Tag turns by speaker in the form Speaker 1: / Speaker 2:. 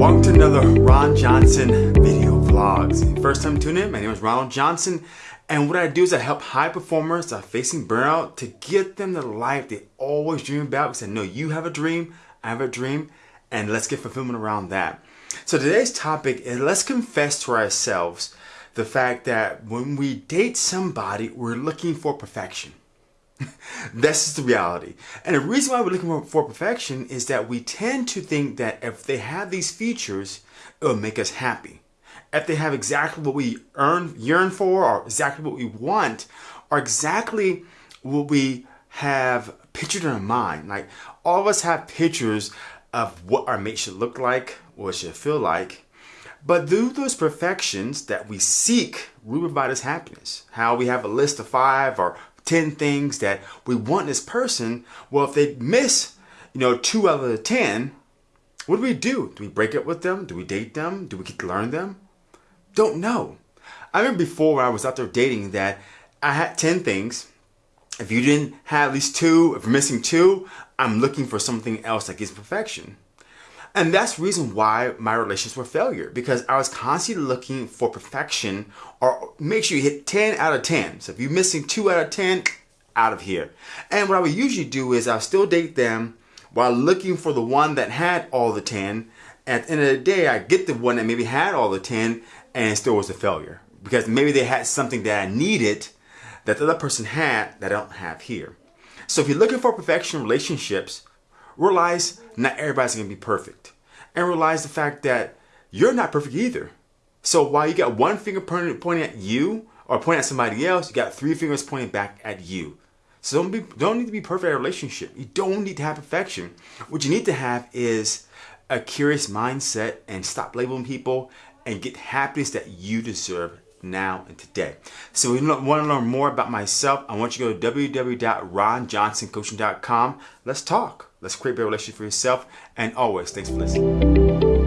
Speaker 1: to another Ron Johnson video vlogs. First time tuning in, my name is Ronald Johnson and what I do is I help high performers that are facing burnout to get them the life they always dream about because I know you have a dream, I have a dream, and let's get fulfillment around that. So today's topic is let's confess to ourselves the fact that when we date somebody, we're looking for perfection. That's just the reality. And the reason why we're looking for perfection is that we tend to think that if they have these features, it will make us happy. If they have exactly what we earn, yearn for, or exactly what we want, or exactly what we have pictured in our mind. Like all of us have pictures of what our mate should look like, what it should feel like. But through those perfections that we seek, we provide us happiness. How we have a list of five or 10 things that we want in this person. Well, if they miss, you know, two out of the 10, what do we do? Do we break up with them? Do we date them? Do we get to learn them? Don't know. I remember before when I was out there dating that I had 10 things. If you didn't have at least two, if you're missing two, I'm looking for something else that gives perfection. And that's the reason why my relationships were failure because I was constantly looking for perfection or make sure you hit 10 out of 10. So if you're missing 2 out of 10, out of here. And what I would usually do is I'll still date them while looking for the one that had all the 10. At the end of the day, I get the one that maybe had all the 10 and still was a failure because maybe they had something that I needed that the other person had that I don't have here. So if you're looking for perfection relationships, realize not everybody's to be perfect. And realize the fact that you're not perfect either. So while you got one finger pointing at you or pointing at somebody else, you got three fingers pointing back at you. So don't be don't need to be perfect in a relationship. You don't need to have perfection. What you need to have is a curious mindset and stop labeling people and get happiness that you deserve now and today. So if you want to learn more about myself, I want you to go to www.ronjohnsoncoaching.com. Let's talk. Let's create a relationship for yourself. And always, thanks for listening.